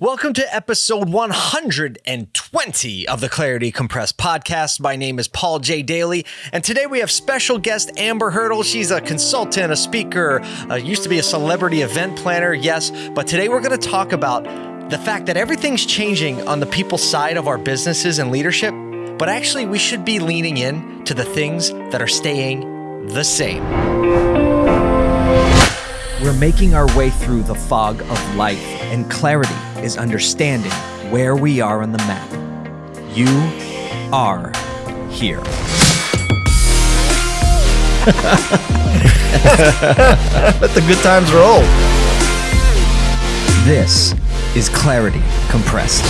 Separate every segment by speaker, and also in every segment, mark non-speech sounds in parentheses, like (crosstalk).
Speaker 1: Welcome to episode 120 of the Clarity Compressed podcast. My name is Paul J. Daly, and today we have special guest Amber Hurdle. She's a consultant, a speaker, uh, used to be a celebrity event planner, yes, but today we're going to talk about the fact that everything's changing on the people side of our businesses and leadership, but actually we should be leaning in to the things that are staying the same. We're making our way through the fog of life, and clarity is understanding where we are on the map. You are here.
Speaker 2: Let the good times roll.
Speaker 1: This is Clarity Compressed.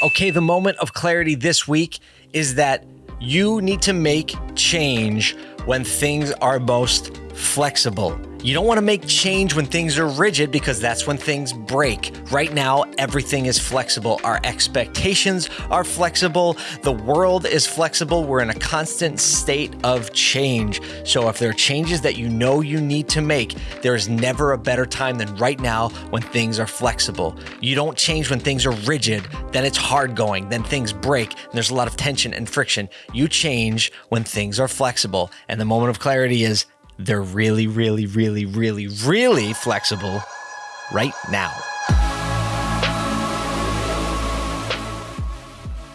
Speaker 1: Okay, the moment of clarity this week is that you need to make change when things are most flexible. You don't want to make change when things are rigid because that's when things break. Right now, everything is flexible. Our expectations are flexible. The world is flexible. We're in a constant state of change. So, if there are changes that you know you need to make, there is never a better time than right now when things are flexible. You don't change when things are rigid, then it's hard going, then things break, and there's a lot of tension and friction. You change when things are flexible. And the moment of clarity is they're really, really, really, really, really flexible right now.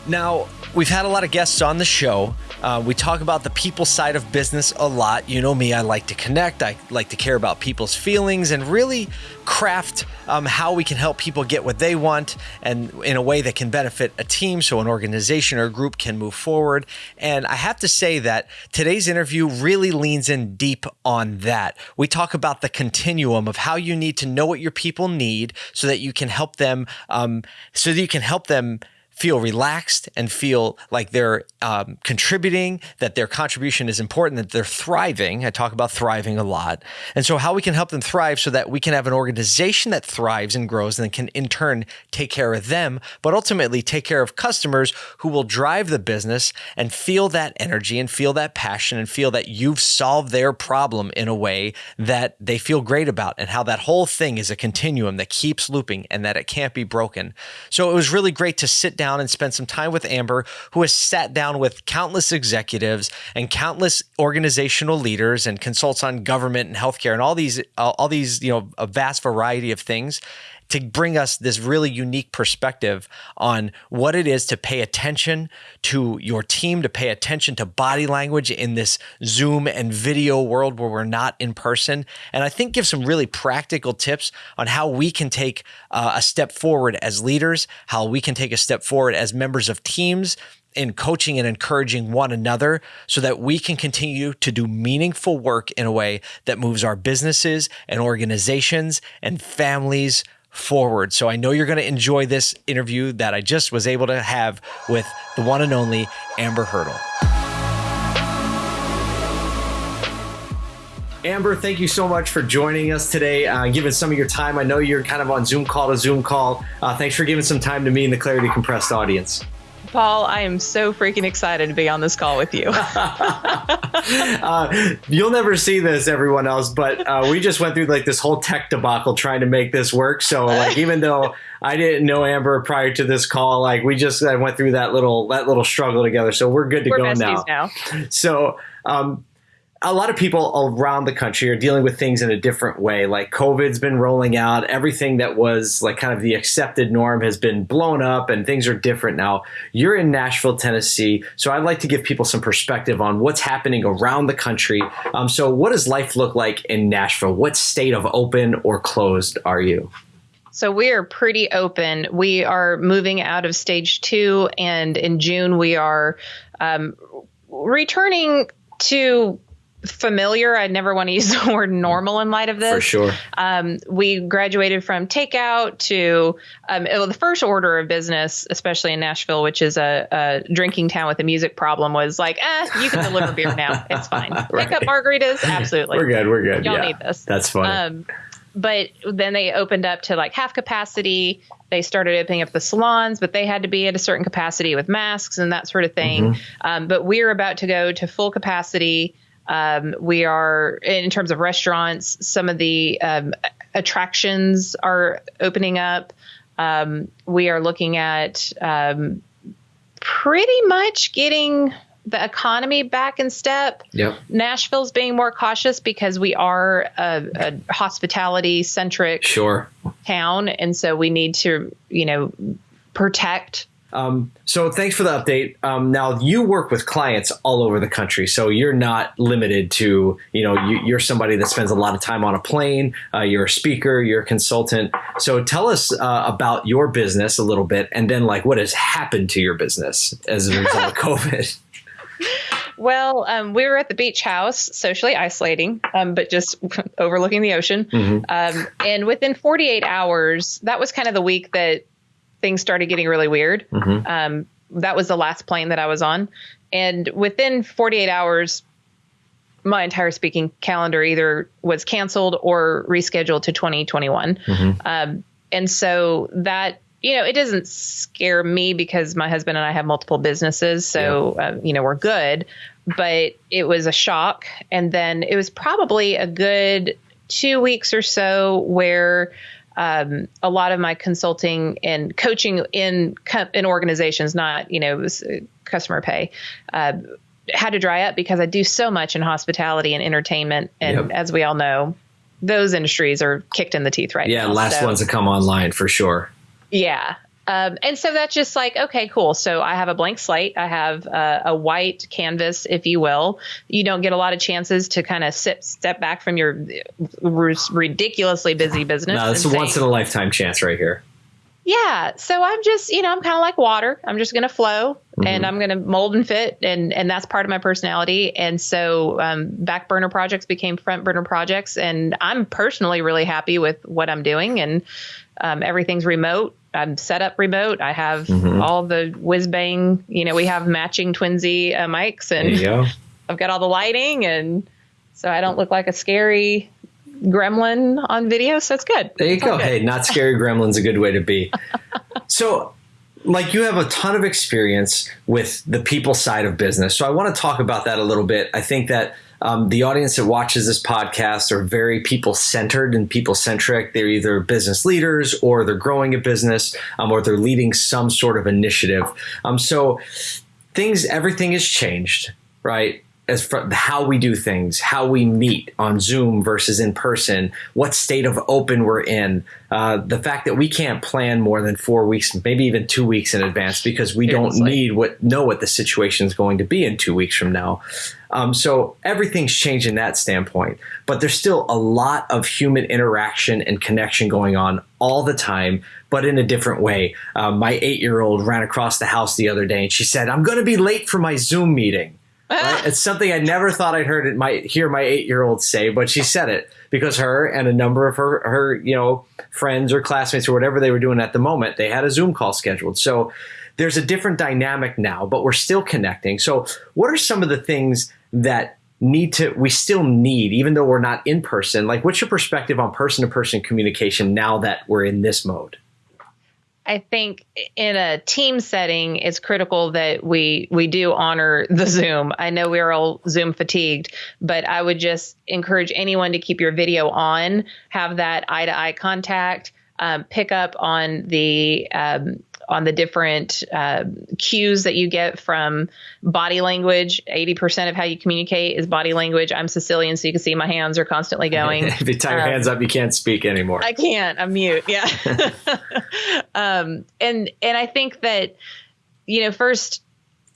Speaker 1: Now, we've had a lot of guests on the show. Uh, we talk about the people side of business a lot. You know me, I like to connect, I like to care about people's feelings and really craft um, how we can help people get what they want and in a way that can benefit a team so an organization or group can move forward. And I have to say that today's interview really leans in deep on that. We talk about the continuum of how you need to know what your people need so that you can help them, um, so that you can help them feel relaxed and feel like they're um, contributing, that their contribution is important, that they're thriving. I talk about thriving a lot. And so, how we can help them thrive so that we can have an organization that thrives and grows and can in turn take care of them, but ultimately take care of customers who will drive the business and feel that energy and feel that passion and feel that you've solved their problem in a way that they feel great about and how that whole thing is a continuum that keeps looping and that it can't be broken. So, it was really great to sit down down and spent some time with Amber, who has sat down with countless executives and countless organizational leaders and consults on government and healthcare and all these all these you know a vast variety of things to bring us this really unique perspective on what it is to pay attention to your team, to pay attention to body language in this Zoom and video world where we're not in person. And I think give some really practical tips on how we can take uh, a step forward as leaders, how we can take a step forward as members of teams in coaching and encouraging one another so that we can continue to do meaningful work in a way that moves our businesses and organizations and families forward. So I know you're going to enjoy this interview that I just was able to have with the one and only Amber Hurdle. Amber, thank you so much for joining us today, uh, giving some of your time. I know you're kind of on Zoom call to Zoom call. Uh, thanks for giving some time to me and the Clarity Compressed audience.
Speaker 3: Paul, I am so freaking excited to be on this call with you. (laughs)
Speaker 1: uh, you'll never see this, everyone else, but uh, we just went through like this whole tech debacle trying to make this work. So, like, even though I didn't know Amber prior to this call, like, we just uh, went through that little that little struggle together. So we're good to
Speaker 3: we're
Speaker 1: go
Speaker 3: now.
Speaker 1: now. So. Um, a lot of people around the country are dealing with things in a different way. Like COVID's been rolling out, everything that was like kind of the accepted norm has been blown up, and things are different now. You're in Nashville, Tennessee, so I'd like to give people some perspective on what's happening around the country. Um, so, what does life look like in Nashville? What state of open or closed are you?
Speaker 3: So we are pretty open. We are moving out of stage two, and in June we are um, returning to familiar. I'd never want to use the (laughs) word normal in light of this.
Speaker 1: For sure.
Speaker 3: Um, we graduated from takeout to um, well, the first order of business, especially in Nashville, which is a, a, drinking town with a music problem, was like, eh, you can deliver beer now. (laughs) It's fine. right. Pick up margaritas. Absolutely.
Speaker 1: We're good. We're good.
Speaker 3: Y'all
Speaker 1: yeah.
Speaker 3: need this.
Speaker 1: That's funny. Um,
Speaker 3: but then they opened up to like half capacity. They started opening up the salons, but they had to be at a certain capacity with masks and that sort of thing. Mm-hmm. Um, but we're about to go to full capacity um, we are, in terms of restaurants, some of the um, attractions are opening up. Um, we are looking at um, pretty much getting the economy back in step.
Speaker 1: Yep.
Speaker 3: Nashville's being more cautious because we are a, a hospitality centric
Speaker 1: Sure.
Speaker 3: town, and so we need to, you know, protect.
Speaker 1: Um, so thanks for the update. Um, now you work with clients all over the country, so you're not limited to you know you, you're somebody that spends a lot of time on a plane. Uh, you're a speaker, you're a consultant. So tell us uh, about your business a little bit, and then like what has happened to your business as a result of (laughs) COVID.
Speaker 3: Well, um, we were at the beach house, socially isolating, um, but just (laughs) overlooking the ocean. Um, and within 48 hours, that was kind of the week that things started getting really weird. Um, that was the last plane that I was on. And within 48 hours, my entire speaking calendar either was canceled or rescheduled to 2021. Um, and so that, you know, it doesn't scare me because my husband and I have multiple businesses. So, uh, you know, we're good. But it was a shock. And then it was probably a good two weeks or so where um, a lot of my consulting and coaching in in organizations, not you know customer pay, uh, had to dry up because I do so much in hospitality and entertainment, and
Speaker 1: Yep.
Speaker 3: as we all know, those industries are kicked in the teeth right
Speaker 1: Yeah,
Speaker 3: now.
Speaker 1: last
Speaker 3: So-
Speaker 1: ones to come online for sure.
Speaker 3: yeah. Um, and so that's just like, okay, cool. So I have a blank slate. I have uh, a white canvas, if you will. You don't get a lot of chances to kind of sit, step back from your ridiculously busy business.
Speaker 1: No, it's a once in a lifetime chance right here.
Speaker 3: yeah. So I'm just, you know, I'm kind of like water. I'm just going to flow
Speaker 1: Mm-hmm.
Speaker 3: and I'm going to mold and fit. And, and that's part of my personality. And so um, back burner projects became front burner projects. And I'm personally really happy with what I'm doing. And um, everything's remote. I'm set up remote. I have
Speaker 1: Mm-hmm.
Speaker 3: all the whiz bang, you know, we have matching twinsy uh, mics and
Speaker 1: go. (laughs)
Speaker 3: I've got all the lighting. And so I don't look like a scary gremlin on video. So it's good.
Speaker 1: There you
Speaker 3: It's
Speaker 1: go. Hey, not scary (laughs) gremlin's a good way to be. (laughs) so, like, you have a ton of experience with the people side of business. So, I want to talk about that a little bit. I think that um, the audience that watches this podcast are very people centered and people centric. They're either business leaders or they're growing a business um, or they're leading some sort of initiative. Um, so, things, everything has changed, right? As for how we do things, how we meet on Zoom versus in person, what state of open we're in, uh, the fact that we can't plan more than four weeks, maybe even two weeks in advance, because we don't
Speaker 3: Seriously.
Speaker 1: need what know what the situation is going to be in two weeks from now. Um, so everything's changed in that standpoint, but there's still a lot of human interaction and connection going on all the time, but in a different way. Um, my eight year old ran across the house the other day and she said, I'm going to be late for my Zoom meeting. Right? It's something I never thought I'd heard it might hear my eight year old say, but she said it because her and a number of her her you know friends or classmates or whatever they were doing at the moment, they had a Zoom call scheduled. So there's a different dynamic now, but we're still connecting. So what are some of the things that need to we still need even though we're not in person like what's your perspective on person to person communication now that we're in this mode
Speaker 3: I think in a team setting, it's critical that we we do honor the Zoom. I know we're all Zoom fatigued, but I would just encourage anyone to keep your video on, have that eye to eye contact, um, pick up on the um, on the different uh, cues that you get from body language. Eighty percent of how you communicate is body language. I'm Sicilian, so you can see my hands are constantly going. (laughs)
Speaker 1: if you tie your
Speaker 3: Um,
Speaker 1: hands up you can't speak anymore
Speaker 3: I can't. I'm mute. Yeah. (laughs) (laughs) um, and and I think that you know first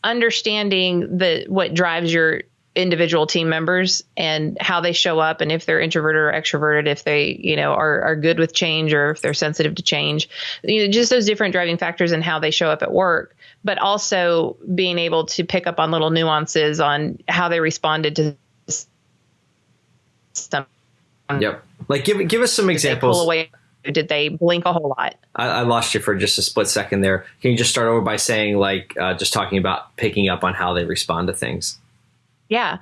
Speaker 3: understanding the what drives your individual team members and how they show up and if they're introverted or extroverted if they you know are, are good with change or if they're sensitive to change. You know just those different driving factors and how they show up at work but also being able to pick up on little nuances on how they responded to some
Speaker 1: yep. Like give give us some examples.
Speaker 3: did they blink a whole lot?
Speaker 1: I, I lost you for just a split second there. Can you just start over by saying, like, uh, just talking about picking up on how they respond to things?
Speaker 3: Yeah.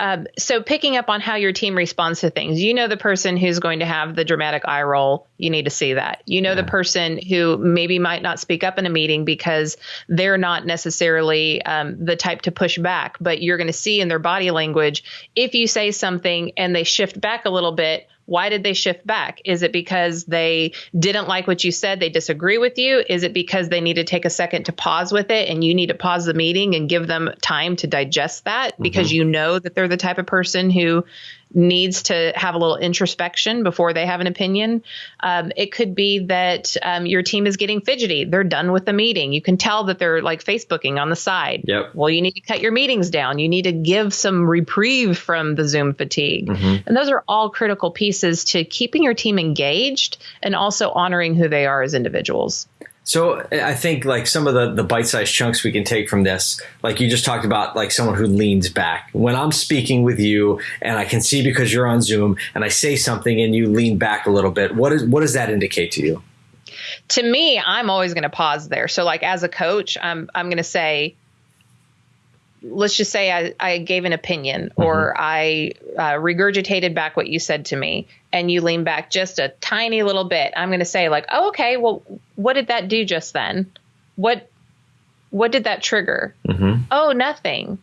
Speaker 3: Um, so picking up on how your team responds to things, you know the person who's going to have the dramatic eye roll. You need to see that. You know the person who maybe might not speak up in a meeting because they're not necessarily um, the type to push back, but you're going to see in their body language if you say something and they shift back a little bit, Why did they shift back? Is it because they didn't like what you said? They disagree with you? Is it because they need to take a second to pause with it and you need to pause the meeting and give them time to digest that because mm-hmm. you know that they're the type of person who needs to have a little introspection before they have an opinion. Um, it could be that um, your team is getting fidgety. They're done with the meeting. You can tell that they're like Facebooking on the side.
Speaker 1: Yep.
Speaker 3: Well, you need to cut your meetings down. You need to give some reprieve from the Zoom fatigue. Mm-hmm. And those are all critical pieces to keeping your team engaged and also honoring who they are as individuals.
Speaker 1: So I think like some of the, the bite-sized chunks we can take from this, like you just talked about like someone who leans back. When I'm speaking with you and I can see because you're on Zoom and I say something and you lean back a little bit, what is what does that indicate to you?
Speaker 3: To me, I'm always going to pause there. So like as a coach, I'm I'm going to say let's just say I, I gave an opinion mm-hmm. or I uh, regurgitated back what you said to me and you lean back just a tiny little bit, I'm going to say like, oh, okay, well, what did that do just then? What, what did that trigger? Mm-hmm. Oh, nothing.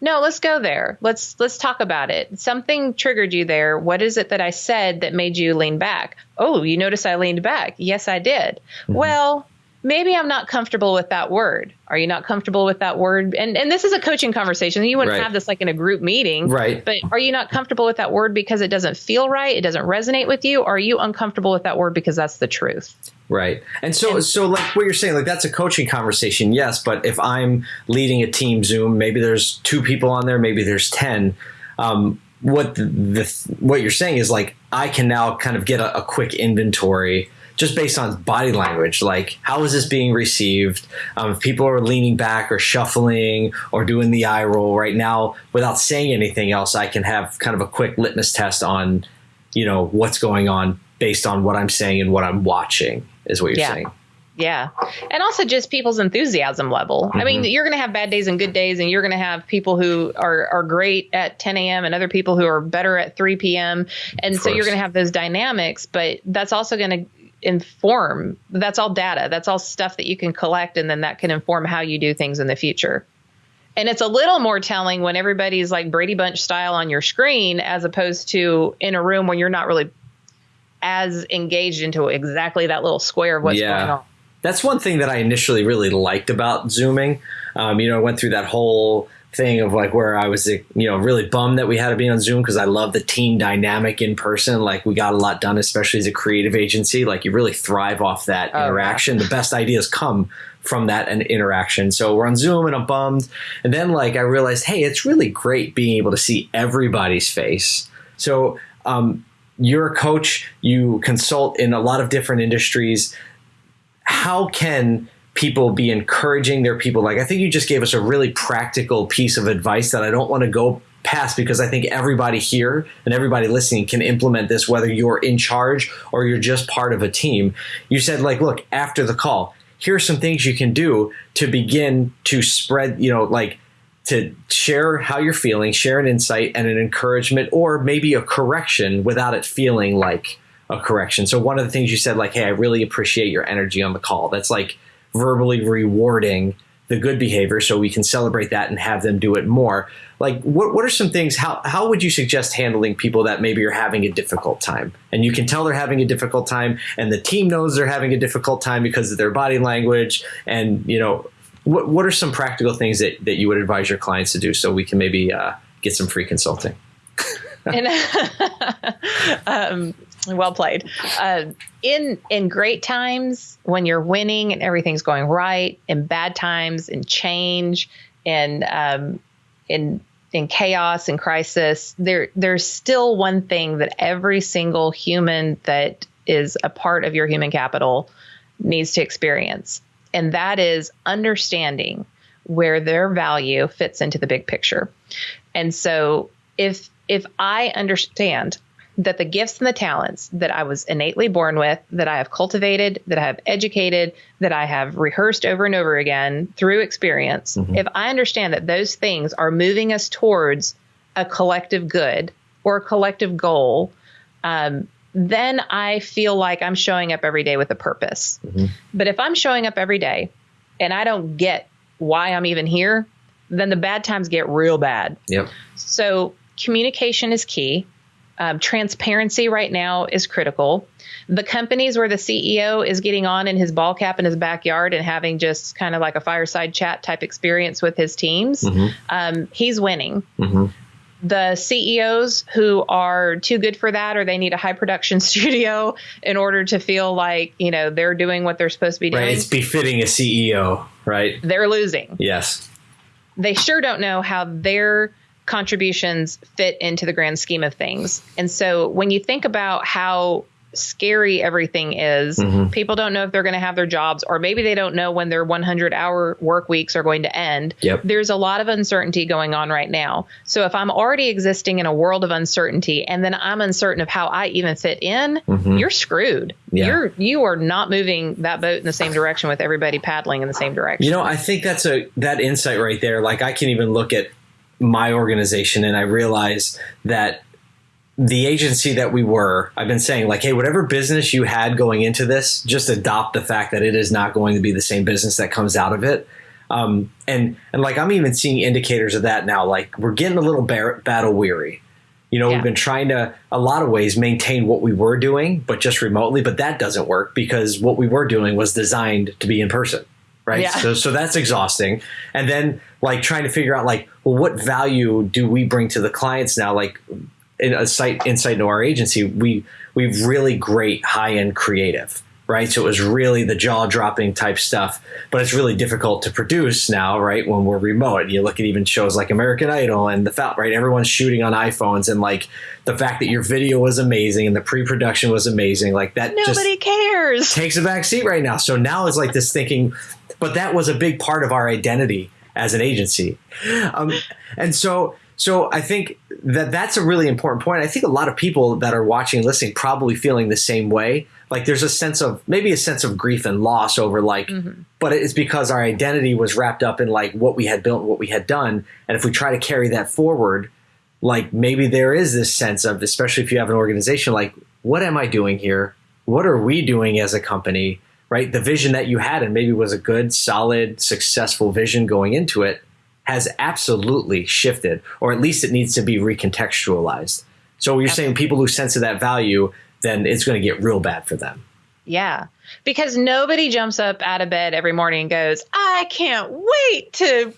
Speaker 3: No, let's go there. Let's let's talk about it. Something triggered you there. What is it that I said that made you lean back? Oh, you notice I leaned back. Yes, I did. Mm-hmm. Well, maybe I'm not comfortable with that word. Are you not comfortable with that word? And and this is a coaching conversation. You wouldn't right. have this like in a group meeting.
Speaker 1: Right.
Speaker 3: But are you not comfortable with that word because it doesn't feel right? It doesn't resonate with you? Or are you uncomfortable with that word because that's the truth?
Speaker 1: Right. And so and, so like what you're saying, like that's a coaching conversation, yes. But if I'm leading a team Zoom, maybe there's two people on there, maybe there's ten. Um, what the, the what you're saying is like I can now kind of get a, a quick inventory just based on body language, like how is this being received? Um, if people are leaning back or shuffling or doing the eye roll right now without saying anything else, I can have kind of a quick litmus test on, you know, what's going on based on what I'm saying and what I'm watching is what you're
Speaker 3: yeah.
Speaker 1: saying.
Speaker 3: Yeah. And also just people's enthusiasm level. Mm-hmm. I mean, mm-hmm. you're going to have bad days and good days, and you're going to have people who are, are great at 10 a.m. and other people who are better at 3 p.m. And so you're going to have those dynamics, but that's also going to inform that's all data that's all stuff that you can collect and then that can inform how you do things in the future. And it's a little more telling when everybody's like brady bunch style on your screen as opposed to in a room where you're not really as engaged into exactly that little square of what's yeah. going on.
Speaker 1: That's one thing that i initially really liked about zooming. Um, you know i went through that whole thing of like where I was, you know, really bummed that we had to be on Zoom because I love the team dynamic in person. Like we got a lot done, especially as a creative agency. Like you really thrive off that oh, interaction. The best ideas come from that and interaction. So we're on Zoom and I'm bummed. And then like I realized, hey, it's really great being able to see everybody's face. So um, you're a coach, you consult in a lot of different industries. How can people be encouraging their people. Like I think you just gave us a really practical piece of advice that I don't want to go past because I think everybody here and everybody listening can implement this whether you're in charge or you're just part of a team. You said like look, after the call, here are some things you can do to begin to spread, you know, like to share how you're feeling, share an insight and an encouragement or maybe a correction without it feeling like a correction. So one of the things you said like, "Hey, I really appreciate your energy on the call." That's like verbally rewarding the good behavior so we can celebrate that and have them do it more. Like what, what are some things how, how would you suggest handling people that maybe are having a difficult time? And you can tell they're having a difficult time and the team knows they're having a difficult time because of their body language and you know what, what are some practical things that, that you would advise your clients to do so we can maybe uh, get some free consulting? (laughs) (laughs)
Speaker 3: Um, well played. Uh, in in great times when you're winning and everything's going right, in bad times, in change, and um, in in chaos and crisis, there there's still one thing that every single human that is a part of your human capital needs to experience, and that is understanding where their value fits into the big picture. And so if if I understand that the gifts and the talents that I was innately born with, that I have cultivated, that I have educated, that I have rehearsed over and over again through experience, mm-hmm. if I understand that those things are moving us towards a collective good or a collective goal, um, then I feel like I'm showing up every day with a purpose. Mm-hmm. But if I'm showing up every day and I don't get why I'm even here, then the bad times get real bad.
Speaker 1: Yep.
Speaker 3: So communication is key Um, transparency right now is critical. The companies where the CEO is getting on in his ball cap in his backyard and having just kind of like a fireside chat type experience with his teams, um, he's winning. The CEOs who are too good for that, or they need a high production (laughs) studio in order to feel like you know they're doing what they're supposed to be doing,
Speaker 1: Right. It's befitting a CEO, right?
Speaker 3: they're losing.
Speaker 1: Yes.
Speaker 3: they sure don't know how their contributions fit into the grand scheme of things. And so when you think about how scary everything is,
Speaker 1: Mm-hmm.
Speaker 3: people don't know if they're going to have their jobs, or maybe they don't know when their 100 hour work weeks are going to end.
Speaker 1: Yep.
Speaker 3: There's a lot of uncertainty going on right now. So if I'm already existing in a world of uncertainty and then I'm uncertain of how I even fit in, you're screwed.
Speaker 1: Mm-hmm. Yeah.
Speaker 3: You're you are not moving that boat in the same direction with everybody paddling in the same direction.
Speaker 1: You know, I think that's a that insight right there. Like I can even look at my organization and I realize that the agency that we were, I've been saying like, hey, whatever business you had going into this, just adopt the fact that it is not going to be the same business that comes out of it. Um, and and like I'm even seeing indicators of that now. Like we're getting a little bar- battle weary. You know,
Speaker 3: Yeah.
Speaker 1: we've been trying to a lot of ways maintain what we were doing, but just remotely. But that doesn't work because what we were doing was designed to be in person, right?
Speaker 3: Yeah.
Speaker 1: So so that's exhausting. And then like trying to figure out like, well, what value do we bring to the clients now? Like in a site insight into our agency, we we've really great high end creative, right? So it was really the jaw dropping type stuff, but it's really difficult to produce now, right? When we're remote, you look at even shows like American Idol and the fact, right? Everyone's shooting on iPhones, and like the fact that your video was amazing and the pre production was amazing, like that just
Speaker 3: Nobody cares.
Speaker 1: takes a back seat right now. So now it's like this thinking, but that was a big part of our identity as an agency. Um, and so, so I think that that's a really important point. I think a lot of people that are watching and listening probably feeling the same way. Like there's a sense of maybe a sense of grief and loss over like, but it's because our identity was wrapped up in like what we had built, and what we had done. And if we try to carry that forward, like maybe there is this sense of, especially if you have an organization, like, what am I doing here? What are we doing as a company? Right? The vision that you had and maybe was a good, solid, successful vision going into it has absolutely shifted, or at least it needs to be recontextualized. So you're saying people who sense that value, then it's going to get real bad for them.
Speaker 3: Yeah. Because nobody jumps up out of bed every morning and goes, I can't wait to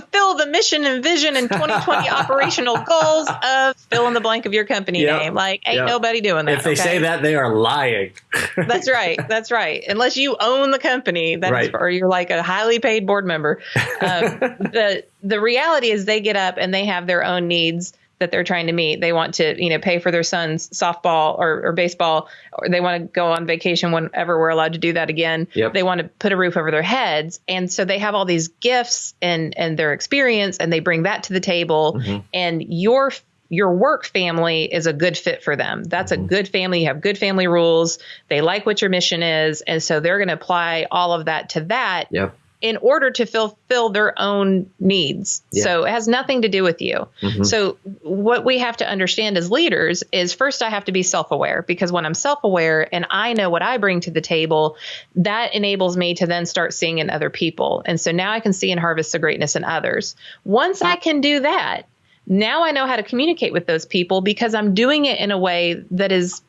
Speaker 3: fulfill the mission and vision and 2020 (laughs) operational goals of fill in the blank of your company
Speaker 1: Yep.
Speaker 3: name. Like, ain't
Speaker 1: Yep.
Speaker 3: nobody doing that.
Speaker 1: If they
Speaker 3: okay?
Speaker 1: say that, they are lying. (laughs)
Speaker 3: That's right. That's right. Unless you own the company, that's
Speaker 1: Right.
Speaker 3: or you're like a highly paid board member. Um, (laughs) the the reality is they get up and they have their own needs that they're trying to meet. They want to, you know, pay for their son's softball or, or baseball, or they want to go on vacation whenever we're allowed to do that again.
Speaker 1: Yep.
Speaker 3: They want to put a roof over their heads, and so they have all these gifts and and their experience, and they bring that to the table. Mm-hmm. And your your work family is a good fit for them. That's a mm-hmm. good family. You have good family rules. They like what your mission is, and so they're going to apply all of that to that
Speaker 1: Yep.
Speaker 3: In order to fulfill their own needs.
Speaker 1: Yeah.
Speaker 3: So it has nothing to do with you.
Speaker 1: Mhm.
Speaker 3: So what we have to understand as leaders is first I have to be self-aware because when I'm self-aware and I know what I bring to the table, that enables me to then start seeing in other people. And so now I can see and harvest the greatness in others. Once I can do that, now I know how to communicate with those people because I'm doing it in a way that is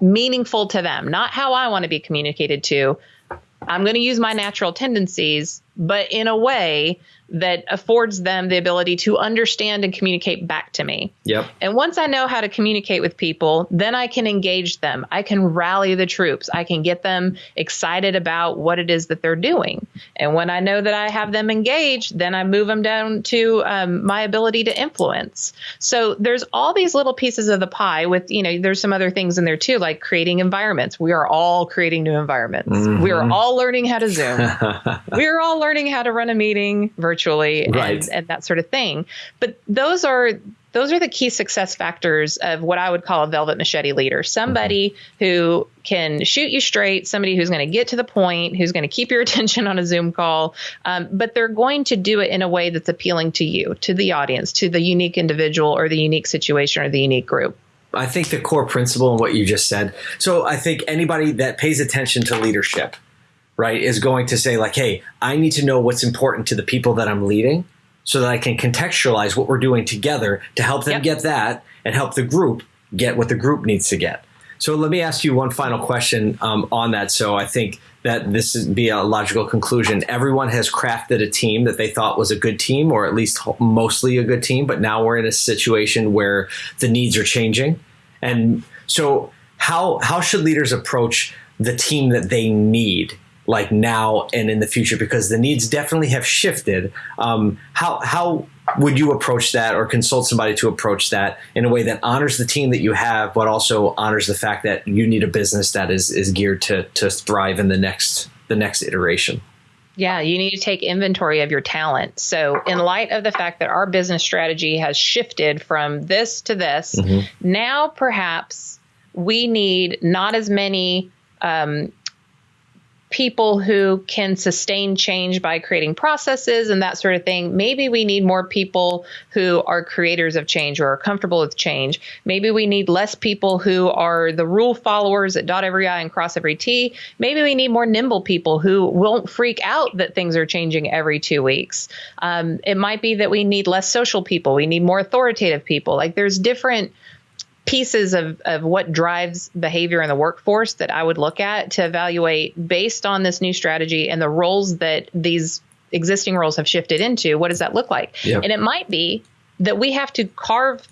Speaker 3: meaningful to them, not how I want to be communicated to. I'm going to use my natural tendencies, but in a way that affords them the ability to understand and communicate back to me.
Speaker 1: Yep.
Speaker 3: And once I know how to communicate with people, then I can engage them. I can rally the troops. I can get them excited about what it is that they're doing. And when I know that I have them engaged, then I move them down to um, my ability to influence. So there's all these little pieces of the pie with, you know, there's some other things in there too, like creating environments. We are all creating new environments. We are all learning how to Zoom. (laughs) we are all learning how to run a meeting virtually
Speaker 1: Right.
Speaker 3: and, and that sort of thing. But those are those are the key success factors of what I would call a velvet machete leader. Somebody who can shoot you straight, somebody who's going to get to the point, who's going to keep your (laughs) attention on a Zoom call, um, but they're going to do it in a way that's appealing to you, to the audience, to the unique individual or the unique situation or the unique group.
Speaker 1: I think the core principle in what you just said. So I think anybody that pays attention to leadership, right, is going to say like, "Hey, I need to know what's important to the people that I'm leading, so that I can contextualize what we're doing together to help them
Speaker 3: Yep.
Speaker 1: get that and help the group get what the group needs to get. So let me ask you one final question um, on that. So I think that this would be a logical conclusion. Everyone has crafted a team that they thought was a good team, or at least mostly a good team. But now we're in a situation where the needs are changing, and so how how should leaders approach the team that they need? Like now and in the future because the needs definitely have shifted. Um, how how would you approach that or consult somebody to approach that in a way that honors the team that you have, but also honors the fact that you need a business that is is geared to to thrive in the next the next iteration?
Speaker 3: Yeah, you need to take inventory of your talent. So, in light of the fact that our business strategy has shifted from this to this, mm-hmm. now perhaps we need not as many um, people who can sustain change by creating processes and that sort of thing. Maybe we need more people who are creators of change or are comfortable with change. Maybe we need less people who are the rule followers that dot every I and cross every T. Maybe we need more nimble people who won't freak out that things are changing every two weeks. Um, it might be that we need less social people. We need more authoritative people. Like there's different pieces of, of what drives behavior in the workforce that I would look at to evaluate based on this new strategy and the roles that these existing roles have shifted into. What does that look like? Yep. And it might be that we have to carve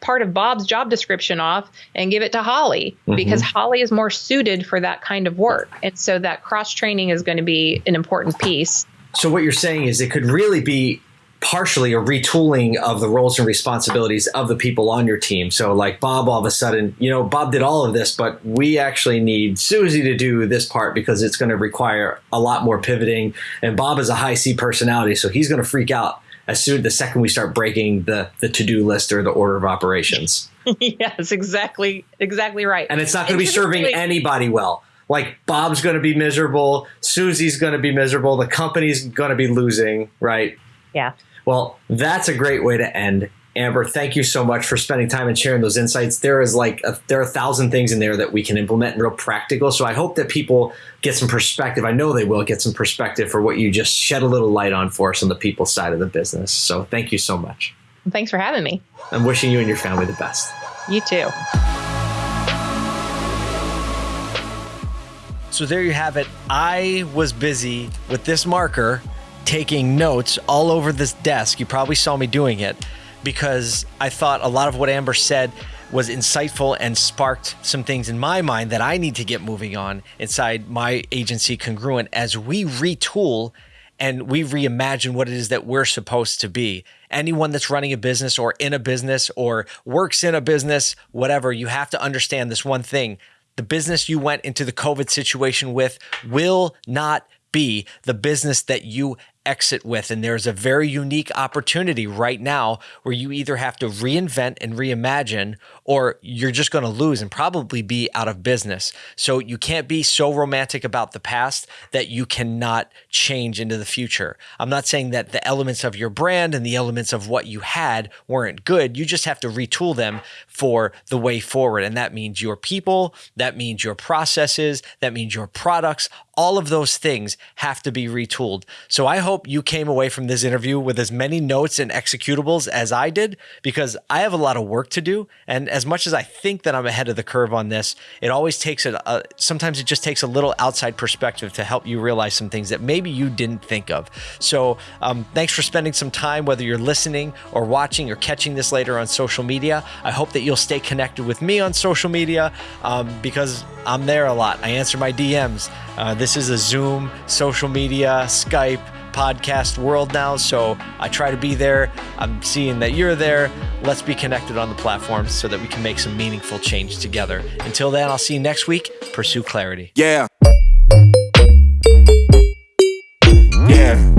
Speaker 3: part of Bob's job description off and give it to Holly mm-hmm. because Holly is more suited for that kind of work. And so that cross training is going to be an important piece.
Speaker 1: So what you're saying is it could really be partially a retooling of the roles and responsibilities of the people on your team. So, like Bob, all of a sudden, you know, Bob did all of this, but we actually need Susie to do this part because it's going to require a lot more pivoting. And Bob is a high C personality, so he's going to freak out as soon the second we start breaking the the to do list or the order of operations. (laughs)
Speaker 3: yes, exactly, exactly right.
Speaker 1: And it's not going to be serving anybody well. Like Bob's going to be miserable, Susie's going to be miserable, the company's going to be losing, right?
Speaker 3: Yeah.
Speaker 1: Well, that's a great way to end. Amber, thank you so much for spending time and sharing those insights. There is like a, there are a thousand things in there that we can implement and real practical. So I hope that people get some perspective. I know they will get some perspective for what you just shed a little light on for us on the people side of the business. So thank you so much.
Speaker 3: Thanks for having me.
Speaker 1: I'm wishing you and your family the best.
Speaker 3: You too.
Speaker 4: So there you have it. I was busy with this marker taking notes all over this desk. You probably saw me doing it because I thought a lot of what Amber said was insightful and sparked some things in my mind that I need to get moving on inside my agency congruent as we retool and we reimagine what it is that we're supposed to be. Anyone that's running a business or in a business or works in a business, whatever, you have to understand this one thing. The business you went into the COVID situation with will not be the business that you exit with. And there's a very unique opportunity right now where you either have to reinvent and reimagine, or you're just going to lose and probably be out of business. So you can't be so romantic about the past that you cannot change into the future. I'm not saying that the elements of your brand and the elements of what you had weren't good. You just have to retool them for the way forward. And that means your people, that means your processes, that means your products, all of those things have to be retooled. So I hope you came away from this interview with as many notes and executables as I did, because I have a lot of work to do. And as much as I think that I'm ahead of the curve on this, it always takes a, a sometimes it just takes a little outside perspective to help you realize some things that maybe you didn't think of. So um, thanks for spending some time, whether you're listening or watching or catching this later on social media. I hope that you'll stay connected with me on social media um, because I'm there a lot. I answer my DMs. Uh, this this is a Zoom, social media, Skype, podcast world now. So I try to be there. I'm seeing that you're there. Let's be connected on the platform so that we can make some meaningful change together. Until then, I'll see you next week. Pursue clarity. Yeah. Mm.
Speaker 2: Yeah.